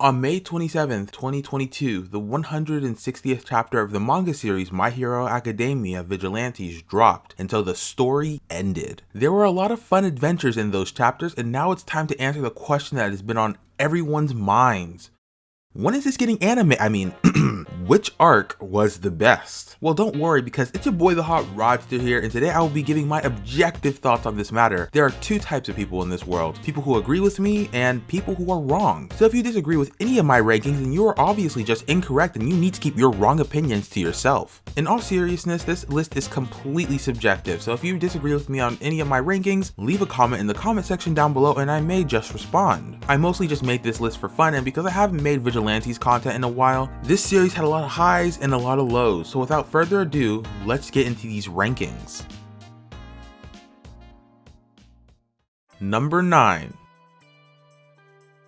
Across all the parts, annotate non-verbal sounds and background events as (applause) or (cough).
On May 27, 2022, the 160th chapter of the manga series My Hero Academia Vigilantes dropped until the story ended. There were a lot of fun adventures in those chapters, and now it's time to answer the question that has been on everyone's minds. When is this getting anime? I mean, (clears throat) which arc was the best? Well, don't worry because it's your boy the Hot Rodster here and today I will be giving my objective thoughts on this matter. There are two types of people in this world, people who agree with me and people who are wrong. So if you disagree with any of my rankings then you are obviously just incorrect and you need to keep your wrong opinions to yourself. In all seriousness, this list is completely subjective, so if you disagree with me on any of my rankings, leave a comment in the comment section down below and I may just respond. I mostly just made this list for fun and because I haven't made Vigilantes content in a while, this series had a lot of highs and a lot of lows, so without further ado, let's get into these rankings. Number 9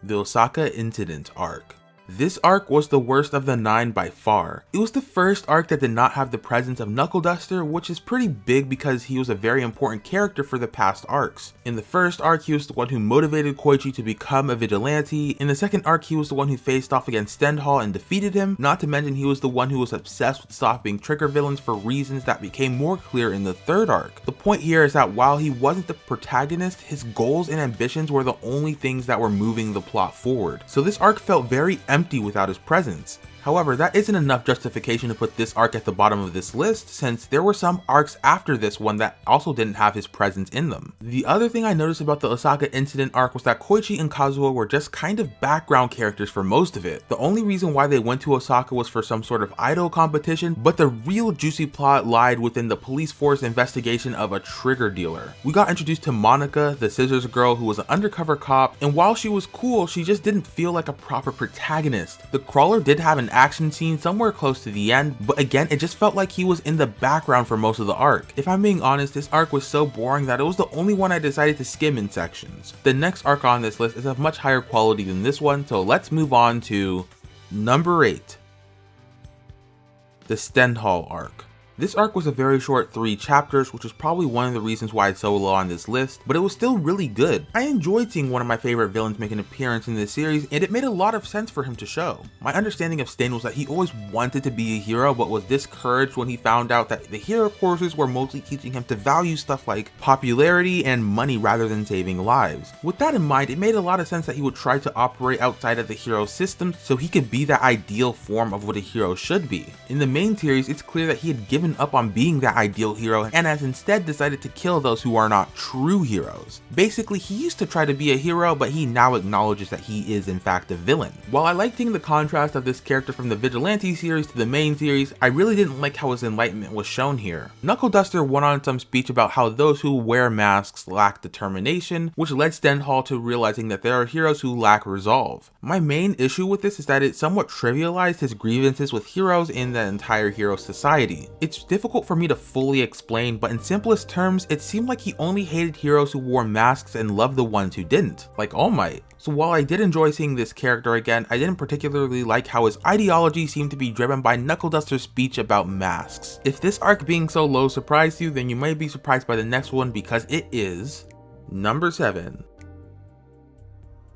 The Osaka Incident Arc this arc was the worst of the 9 by far. It was the first arc that did not have the presence of Knuckle Duster, which is pretty big because he was a very important character for the past arcs. In the first arc, he was the one who motivated Koichi to become a vigilante. In the second arc, he was the one who faced off against Stendhal and defeated him. Not to mention, he was the one who was obsessed with stopping trigger villains for reasons that became more clear in the third arc. The point here is that while he wasn't the protagonist, his goals and ambitions were the only things that were moving the plot forward. So this arc felt very empty without his presence. However, that isn't enough justification to put this arc at the bottom of this list since there were some arcs after this one that also didn't have his presence in them. The other thing I noticed about the Osaka incident arc was that Koichi and Kazuho were just kind of background characters for most of it. The only reason why they went to Osaka was for some sort of idol competition, but the real juicy plot lied within the police force investigation of a trigger dealer. We got introduced to Monica, the scissors girl who was an undercover cop, and while she was cool, she just didn't feel like a proper protagonist. The crawler did have an action scene somewhere close to the end, but again, it just felt like he was in the background for most of the arc. If I'm being honest, this arc was so boring that it was the only one I decided to skim in sections. The next arc on this list is of much higher quality than this one, so let's move on to number 8. The Stendhal arc. This arc was a very short 3 chapters, which is probably one of the reasons why it's so low on this list, but it was still really good. I enjoyed seeing one of my favorite villains make an appearance in this series, and it made a lot of sense for him to show. My understanding of Stain was that he always wanted to be a hero, but was discouraged when he found out that the hero courses were mostly teaching him to value stuff like popularity and money rather than saving lives. With that in mind, it made a lot of sense that he would try to operate outside of the hero system so he could be that ideal form of what a hero should be. In the main series, it's clear that he had given given up on being that ideal hero and has instead decided to kill those who are not true heroes. Basically, he used to try to be a hero, but he now acknowledges that he is in fact a villain. While I liked seeing the contrast of this character from the Vigilante series to the main series, I really didn't like how his enlightenment was shown here. Knuckle Duster went on some speech about how those who wear masks lack determination, which led Stendhal to realizing that there are heroes who lack resolve. My main issue with this is that it somewhat trivialized his grievances with heroes in the entire hero society. It it's difficult for me to fully explain, but in simplest terms, it seemed like he only hated heroes who wore masks and loved the ones who didn't, like All Might. So while I did enjoy seeing this character again, I didn't particularly like how his ideology seemed to be driven by Knuckle Duster's speech about masks. If this arc being so low surprised you, then you might be surprised by the next one because it is number 7.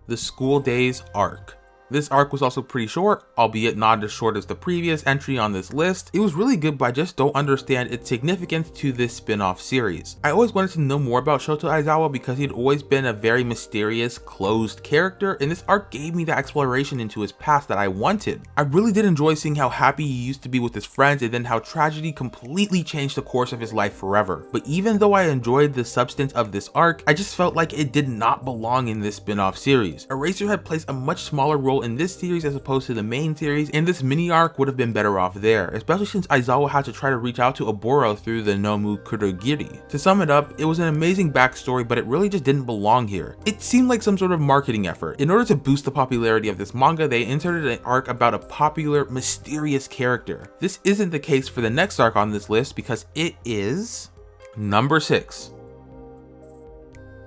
The School Days Arc. This arc was also pretty short, albeit not as short as the previous entry on this list. It was really good but I just don't understand its significance to this spin-off series. I always wanted to know more about Shota Aizawa because he'd always been a very mysterious, closed character and this arc gave me the exploration into his past that I wanted. I really did enjoy seeing how happy he used to be with his friends and then how tragedy completely changed the course of his life forever. But even though I enjoyed the substance of this arc, I just felt like it did not belong in this spin-off series. Eraserhead plays a much smaller role role in this series as opposed to the main series, and this mini arc would have been better off there, especially since Aizawa had to try to reach out to Oboro through the Nomu Kurogiri. To sum it up, it was an amazing backstory, but it really just didn't belong here. It seemed like some sort of marketing effort. In order to boost the popularity of this manga, they inserted an arc about a popular, mysterious character. This isn't the case for the next arc on this list because it is number 6.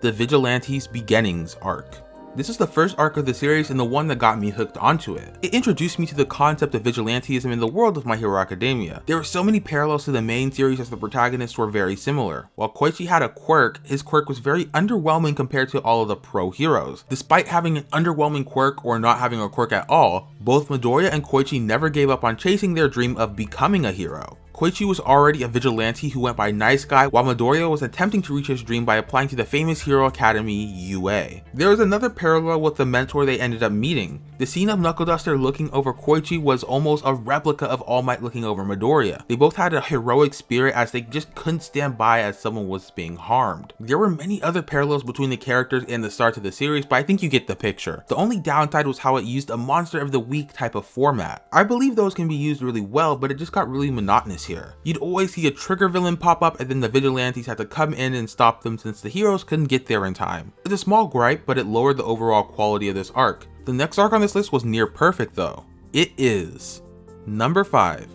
The Vigilantes Beginnings arc. This is the first arc of the series and the one that got me hooked onto it. It introduced me to the concept of vigilantism in the world of My Hero Academia. There were so many parallels to the main series as the protagonists were very similar. While Koichi had a quirk, his quirk was very underwhelming compared to all of the pro heroes. Despite having an underwhelming quirk or not having a quirk at all, both Midoriya and Koichi never gave up on chasing their dream of becoming a hero. Koichi was already a vigilante who went by Nice Guy, while Midoriya was attempting to reach his dream by applying to the famous Hero Academy UA. There is another parallel with the mentor they ended up meeting. The scene of Knuckle Duster looking over Koichi was almost a replica of All Might looking over Midoriya. They both had a heroic spirit as they just couldn't stand by as someone was being harmed. There were many other parallels between the characters and the start of the series, but I think you get the picture. The only downside was how it used a monster of the week type of format. I believe those can be used really well, but it just got really monotonous here. You'd always see a trigger villain pop up and then the vigilantes had to come in and stop them since the heroes couldn't get there in time. It's a small gripe, but it lowered the overall quality of this arc. The next arc on this list was near perfect though. It is number 5.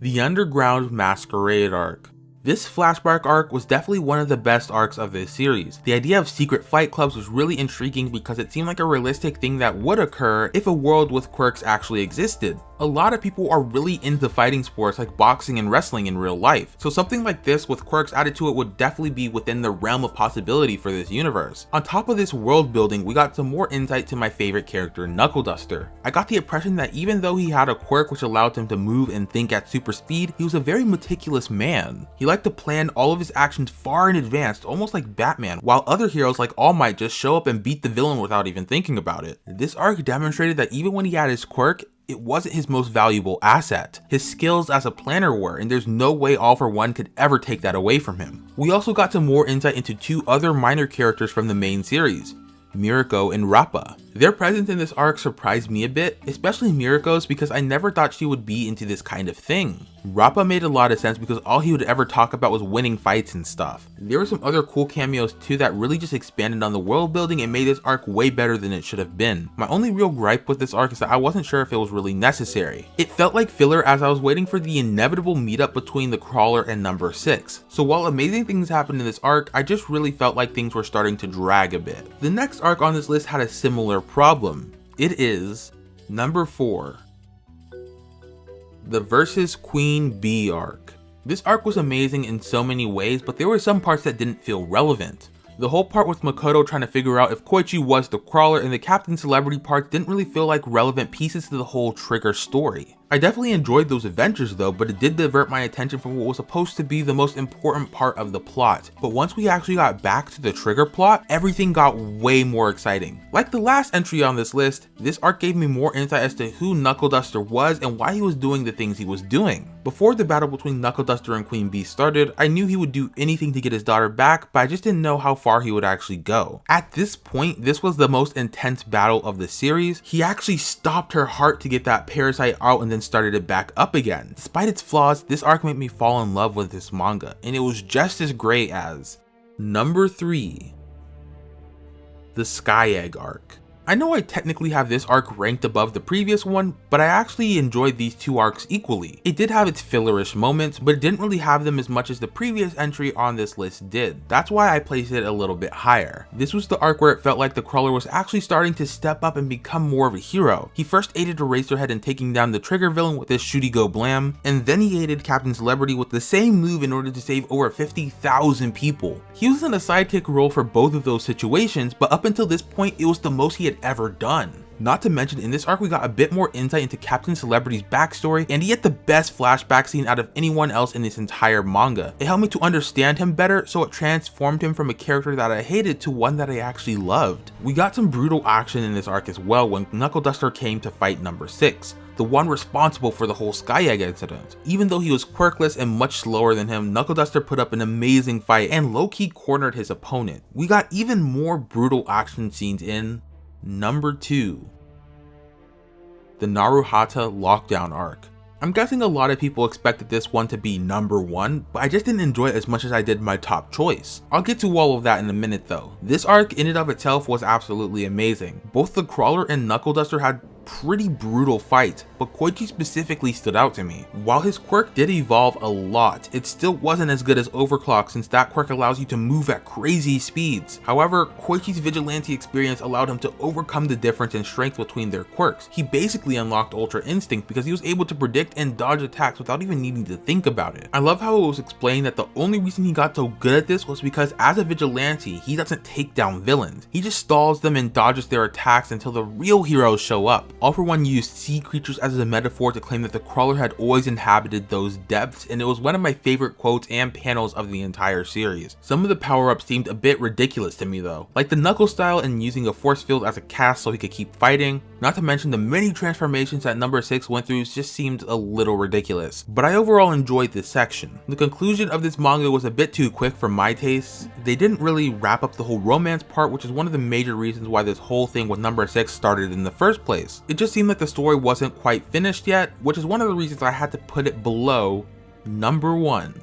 The Underground Masquerade Arc. This flashback arc was definitely one of the best arcs of this series. The idea of secret fight clubs was really intriguing because it seemed like a realistic thing that would occur if a world with quirks actually existed a lot of people are really into fighting sports like boxing and wrestling in real life, so something like this with quirks added to it would definitely be within the realm of possibility for this universe. On top of this world building, we got some more insight to my favorite character, Knuckle Duster. I got the impression that even though he had a quirk which allowed him to move and think at super speed, he was a very meticulous man. He liked to plan all of his actions far in advance, almost like Batman, while other heroes like All Might just show up and beat the villain without even thinking about it. This arc demonstrated that even when he had his quirk, it wasn't his most valuable asset. His skills as a planner were, and there's no way All For One could ever take that away from him. We also got some more insight into two other minor characters from the main series, Mirko and Rappa. Their presence in this arc surprised me a bit, especially Mirko's because I never thought she would be into this kind of thing. Rappa made a lot of sense because all he would ever talk about was winning fights and stuff. There were some other cool cameos too that really just expanded on the world building and made this arc way better than it should have been. My only real gripe with this arc is that I wasn't sure if it was really necessary. It felt like filler as I was waiting for the inevitable meetup between the crawler and number 6. So while amazing things happened in this arc, I just really felt like things were starting to drag a bit. The next arc on this list had a similar problem. It is number 4 the Versus Queen Bee arc. This arc was amazing in so many ways, but there were some parts that didn't feel relevant. The whole part with Makoto trying to figure out if Koichi was the crawler and the Captain Celebrity parts didn't really feel like relevant pieces to the whole Trigger story. I definitely enjoyed those adventures though, but it did divert my attention from what was supposed to be the most important part of the plot. But once we actually got back to the trigger plot, everything got way more exciting. Like the last entry on this list, this arc gave me more insight as to who Knuckle Duster was and why he was doing the things he was doing. Before the battle between Knuckle Duster and Queen Bee started, I knew he would do anything to get his daughter back, but I just didn't know how far he would actually go. At this point, this was the most intense battle of the series. He actually stopped her heart to get that parasite out and then started it back up again. Despite its flaws, this arc made me fall in love with this manga, and it was just as great as number 3 the Sky Egg arc. I know I technically have this arc ranked above the previous one, but I actually enjoyed these two arcs equally. It did have its fillerish moments, but it didn't really have them as much as the previous entry on this list did. That's why I placed it a little bit higher. This was the arc where it felt like the crawler was actually starting to step up and become more of a hero. He first aided Eraserhead in taking down the trigger villain with his shooty go blam, and then he aided Captain Celebrity with the same move in order to save over 50,000 people. He was in a sidekick role for both of those situations, but up until this point it was the most he had ever done. Not to mention, in this arc we got a bit more insight into Captain Celebrity's backstory, and he had the best flashback scene out of anyone else in this entire manga. It helped me to understand him better, so it transformed him from a character that I hated to one that I actually loved. We got some brutal action in this arc as well when Knuckle Duster came to fight number 6 the one responsible for the whole Sky Egg incident. Even though he was quirkless and much slower than him, Knuckle Duster put up an amazing fight and low-key cornered his opponent. We got even more brutal action scenes in Number 2 The Naruhata Lockdown Arc. I'm guessing a lot of people expected this one to be number one, but I just didn't enjoy it as much as I did my top choice. I'll get to all of that in a minute though. This arc in and of itself was absolutely amazing. Both the Crawler and Knuckle Duster had pretty brutal fights, but Koichi specifically stood out to me. While his quirk did evolve a lot, it still wasn't as good as Overclock since that quirk allows you to move at crazy speeds. However, Koichi's Vigilante experience allowed him to overcome the difference in strength between their quirks. He basically unlocked Ultra Instinct because he was able to predict and dodge attacks without even needing to think about it. I love how it was explained that the only reason he got so good at this was because as a Vigilante, he doesn't take down villains. He just stalls them and dodges their attacks until the real heroes show up. All for One used sea creatures as a metaphor to claim that the crawler had always inhabited those depths and it was one of my favorite quotes and panels of the entire series. Some of the power-ups seemed a bit ridiculous to me though, like the knuckle style and using a force field as a cast so he could keep fighting, not to mention the many transformations that number 6 went through just seemed a little ridiculous. But I overall enjoyed this section. The conclusion of this manga was a bit too quick for my taste. They didn't really wrap up the whole romance part which is one of the major reasons why this whole thing with number 6 started in the first place. It just seemed like the story wasn't quite finished yet, which is one of the reasons I had to put it below number 1.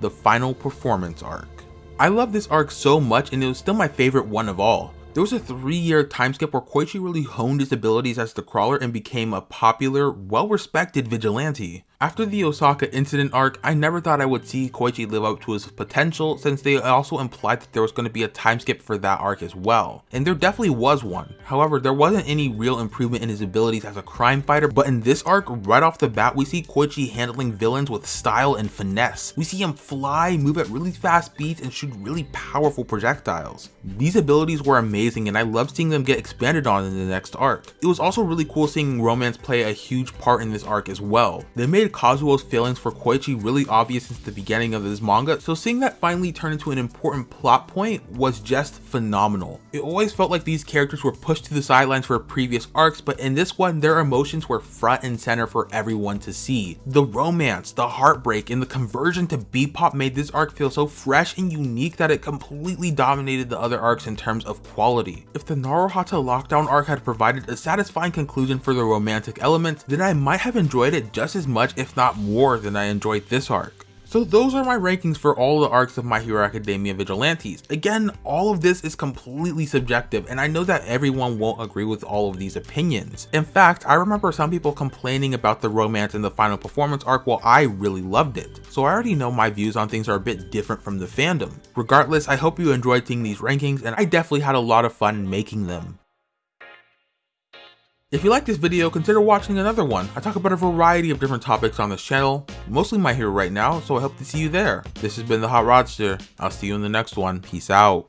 The final performance arc. I love this arc so much and it was still my favorite one of all. There was a three year time skip where Koichi really honed his abilities as the crawler and became a popular, well respected vigilante. After the Osaka incident arc, I never thought I would see Koichi live up to his potential since they also implied that there was going to be a time skip for that arc as well. And there definitely was one. However, there wasn't any real improvement in his abilities as a crime fighter, but in this arc, right off the bat, we see Koichi handling villains with style and finesse. We see him fly, move at really fast speeds, and shoot really powerful projectiles. These abilities were amazing and I loved seeing them get expanded on in the next arc. It was also really cool seeing romance play a huge part in this arc as well. They made made Kazuho's feelings for Koichi really obvious since the beginning of this manga, so seeing that finally turn into an important plot point was just phenomenal. It always felt like these characters were pushed to the sidelines for previous arcs, but in this one, their emotions were front and center for everyone to see. The romance, the heartbreak, and the conversion to B-pop made this arc feel so fresh and unique that it completely dominated the other arcs in terms of quality. If the Naruhata lockdown arc had provided a satisfying conclusion for the romantic element, then I might have enjoyed it just as much if not more than I enjoyed this arc. So those are my rankings for all the arcs of My Hero Academia Vigilantes. Again, all of this is completely subjective and I know that everyone won't agree with all of these opinions. In fact, I remember some people complaining about the romance in the final performance arc while I really loved it. So I already know my views on things are a bit different from the fandom. Regardless, I hope you enjoyed seeing these rankings and I definitely had a lot of fun making them. If you like this video, consider watching another one. I talk about a variety of different topics on this channel, mostly My Hero right now, so I hope to see you there. This has been The Hot Rodster. I'll see you in the next one. Peace out.